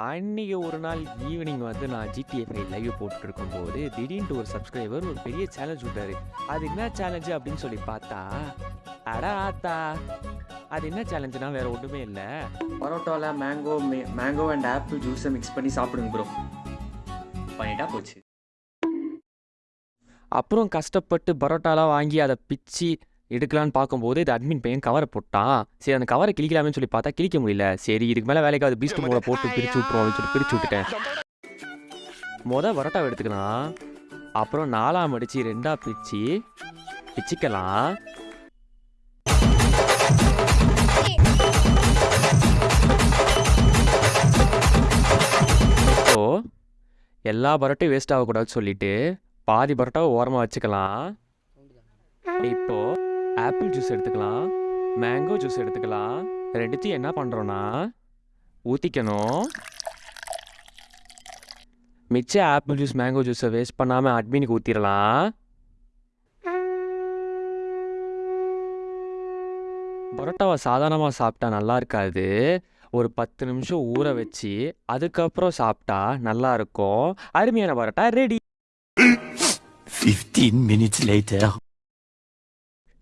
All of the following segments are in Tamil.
அன்றைக்கி ஒரு நாள் ஈவினிங் வந்து நான் ஜிடிஏ லைவ் போட்டுருக்கும் போது திடீர்னு ஒரு சப்ஸ்கிரைபர் ஒரு பெரிய சேலஞ்ச் விட்டார். அது என்ன சேலஞ்சு அப்படின்னு சொல்லி பார்த்தா அட ஆத்தா அது என்ன சேலஞ்சுனா வேற ஒன்றுமே இல்லை. பரோட்டாவில் மேங்கோ மேங்கோ அண்ட் ஆப்பிள் ஜூஸை மிக்ஸ் பண்ணி சாப்பிடுங்க ப்ரோ பண்ணிட்டா போச்சு. அப்புறம் கஷ்டப்பட்டு பரோட்டாலாம் வாங்கி அதை பிச்சு எடுக்கலான்னு பார்க்கும்போது இது அட்மின் பையன் கவரை போட்டான் சரி அந்த கவரை கிழிக்கலாமே சொல்லி பார்த்தா கிழிக்க முடியல. சரி இதுக்கு மேலே வேலைக்கு அது பீஸ்ட் மூட போட்டு பிரிச்சு விட்ருவோம் அப்படின்னு சொல்லி பிரிச்சு விட்டுட்டேன். மொதல் பரோட்டாவை எடுத்துக்கலாம். அப்புறம் நாலாம் அடிச்சு ரெண்டாக பிரிச்சு பிச்சுக்கலாம். இப்போ எல்லா பரோட்டையும் வேஸ்ட் ஆகக்கூடாதுன்னு சொல்லிட்டு பாதி பரோட்டாவை ஓரமாக வச்சுக்கலாம். இப்போ ஆப்பிள் ஜூஸ் எடுத்துக்கலாம் மேங்கோ ஜூஸ் எடுத்துக்கலாம். ரெண்டுத்தையும் என்ன பண்ணுறோன்னா ஊற்றிக்கணும் மிச்ச ஆப்பிள் ஜூஸ் மேங்கோ ஜூஸை வேஸ்ட் பண்ணாமல் அட்மினுக்கு ஊற்றிடலாம் பரோட்டாவை சாதாரணமாக சாப்பிட்டா நல்லா இருக்காது. ஒரு பத்து நிமிஷம் ஊற வச்சு அதுக்கப்புறம் சாப்பிட்டா நல்லா இருக்கும். அருமையான பரோட்டா ரெடி 15 minutes later.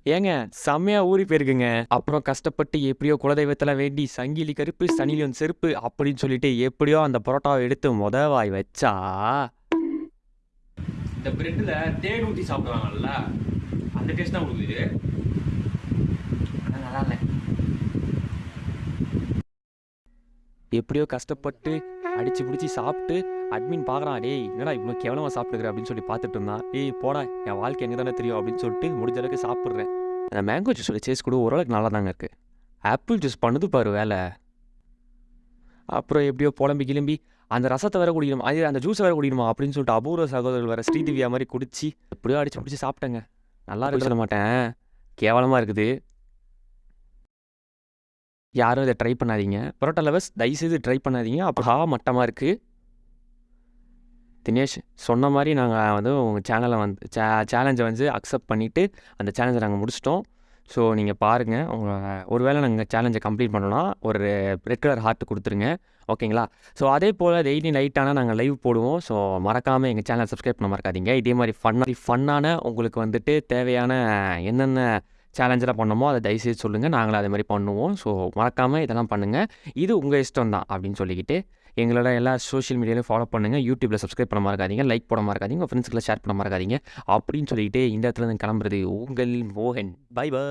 ஏங்க செம்மையா ஊறி போயிருக்குங்க. அப்புறம் கஷ்டப்பட்டு எப்படியோ குலதெய்வத்தில் வேண்டி சங்கிலி கருப்பு சனிலியன் செருப்பு அப்படின்னு சொல்லிட்டு எப்படியோ அந்த பரோட்டாவை எடுத்து முத வாய் வச்சா. இந்த பிரெட்டில் தேன் ஊற்றி சாப்பிடுவாங்கல்ல அந்த டேஸ்ட் தான் கொடுக்குது ஆனால் நல்லா இல்லை. எப்படியோ கஷ்டப்பட்டு அடிச்சு பிடிச்சி சாப்பிட்டு அட்மின் பார்க்குறான் டேய் என்னடா இவ்வளோ கேவலமாக சாப்பிட்டுக்கிற? அப்படின்னு சொல்லி பார்த்துட்டு இருந்தான். ஏய் போடா என் வாழ்க்கை எனக்கு தானே தெரியும்? அப்படின்னு சொல்லிட்டு முடிஞ்ச அளவுக்கு சாப்பிட்றேன். அந்த மேங்கோ ஜூஸோட சேஸ் கூட ஓரளவுக்கு நல்லா தாங்க இருக்குது ஆப்பிள் ஜூஸ் பண்ணுது பாரு வேலை. அப்புறம் எப்படியோ புலம்பி கிளம்பி அந்த ரசத்தை வேற குடிக்கணும் அது அந்த ஜூஸை வேற குடிக்கணுமா அப்படின்னு சொல்லிட்டு அபூர்வ சகோதரர்கள் வேற ஸ்ரீதிவ்யா மாதிரி குடிச்சு எப்படியோ அடிச்சு பிடிச்சி சாப்பிட்டேங்க. நல்லா இருக்கு சொல்ல மாட்டேன். கேவலமாக இருக்குது. யாரும் இதை ட்ரை பண்ணாதீங்க. பரோட்டா லவர்ஸ் தயவுசெய்து ட்ரை பண்ணாதீங்க. அப்போ மட்டமாக இருக்குது தினேஷ் சொன்ன மாதிரி நாங்கள் வந்து உங்கள் சேனலை வந்து சே சேலஞ்சை வந்து அக்செப்ட் பண்ணிவிட்டு அந்த சேலஞ்சை நாங்கள் முடிச்சிட்டோம். ஸோ நீங்கள் பாருங்கள் உங்கள் ஒருவேளை நாங்கள் சேலஞ்சை கம்ப்ளீட் பண்ணோன்னா ஒரு ரெட் கலர் ஹார்ட் கொடுத்துருங்க. ஓகேங்களா ஸோ அதே போல் டெய்லி நைட்டானால் நாங்கள் லைவ் போடுவோம். ஸோ மறக்காமல் எங்கள் சேனலை சப்ஸ்கிரைப் பண்ண மறக்காதீங்க. இதே மாதிரி ஃபன்னாக ஃபன்னான உங்களுக்கு வந்துட்டு தேவையான என்னென்ன சேலஞ்செலாம் பண்ணோமோ அதை தயவுசெய்து சொல்லுங்கள் நாங்களும் அதே மாதிரி பண்ணுவோம். ஸோ மறக்காமல் இதெல்லாம் பண்ணுங்கள் இது உங்கள் இஷ்டம் தான் அப்படின்னு சொல்லிக்கிட்டு எங்களோட எல்லா சோஷியல் மீடியாலையும் ஃபாலோ பண்ணுங்கள் யூடியூப்பில் சப்ஸ்கிரைப் பண்ண மறக்காதீங்க லைக் போட மறக்காதீங்க உங்கள் ஃப்ரெண்ட்ஸ்களை ஷேர் பண்ண மறக்காதீங்க அப்படின்னு சொல்லிக்கிட்டு இந்த இடத்துல இருந்து கிளம்புறது உங்கள் மோகன். By by